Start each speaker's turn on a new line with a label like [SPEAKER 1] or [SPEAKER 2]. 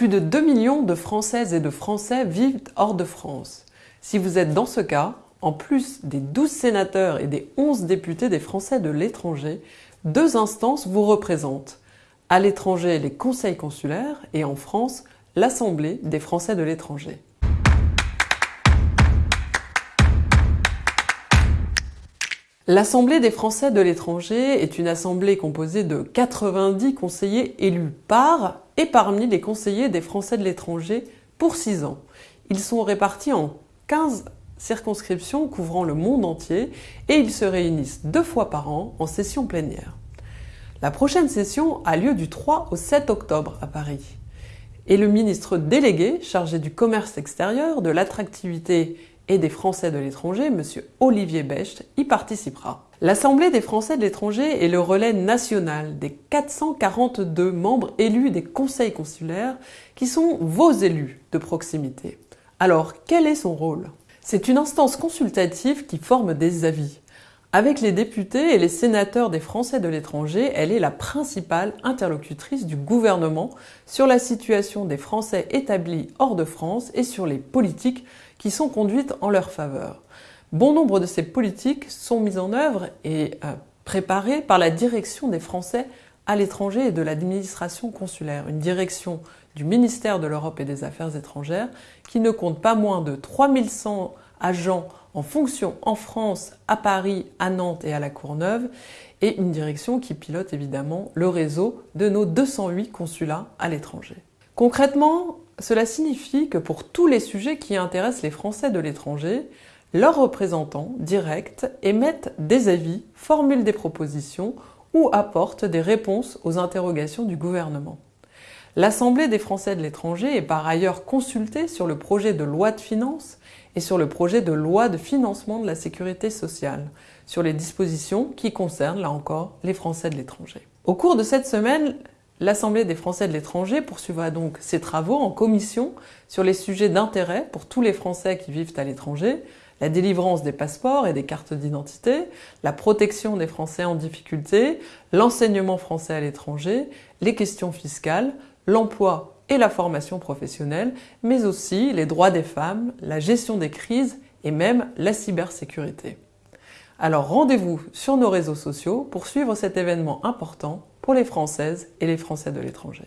[SPEAKER 1] Plus de 2 millions de Françaises et de Français vivent hors de France. Si vous êtes dans ce cas, en plus des 12 sénateurs et des 11 députés des Français de l'étranger, deux instances vous représentent. À l'étranger, les conseils consulaires et en France, l'Assemblée des Français de l'étranger. L'Assemblée des Français de l'étranger est une assemblée composée de 90 conseillers élus par et parmi les conseillers des Français de l'étranger pour 6 ans. Ils sont répartis en 15 circonscriptions couvrant le monde entier et ils se réunissent deux fois par an en session plénière. La prochaine session a lieu du 3 au 7 octobre à Paris. Et le ministre délégué chargé du commerce extérieur, de l'attractivité et des Français de l'étranger, M. Olivier Becht, y participera. L'Assemblée des Français de l'étranger est le relais national des 442 membres élus des conseils consulaires qui sont vos élus de proximité. Alors, quel est son rôle? C'est une instance consultative qui forme des avis. Avec les députés et les sénateurs des Français de l'étranger, elle est la principale interlocutrice du gouvernement sur la situation des Français établis hors de France et sur les politiques qui sont conduites en leur faveur. Bon nombre de ces politiques sont mises en œuvre et euh, préparées par la direction des Français à l'étranger et de l'administration consulaire, une direction du ministère de l'Europe et des Affaires étrangères qui ne compte pas moins de 3100 agents en fonction en France, à Paris, à Nantes et à la Courneuve, et une direction qui pilote évidemment le réseau de nos 208 consulats à l'étranger. Concrètement, cela signifie que pour tous les sujets qui intéressent les Français de l'étranger, leurs représentants directs émettent des avis, formulent des propositions ou apportent des réponses aux interrogations du gouvernement. L'Assemblée des Français de l'étranger est par ailleurs consultée sur le projet de loi de finances et sur le projet de loi de financement de la sécurité sociale, sur les dispositions qui concernent, là encore, les Français de l'étranger. Au cours de cette semaine, L'Assemblée des Français de l'étranger poursuivra donc ses travaux en commission sur les sujets d'intérêt pour tous les Français qui vivent à l'étranger, la délivrance des passeports et des cartes d'identité, la protection des Français en difficulté, l'enseignement français à l'étranger, les questions fiscales, l'emploi et la formation professionnelle, mais aussi les droits des femmes, la gestion des crises et même la cybersécurité. Alors rendez-vous sur nos réseaux sociaux pour suivre cet événement important pour les Françaises et les Français de l'étranger.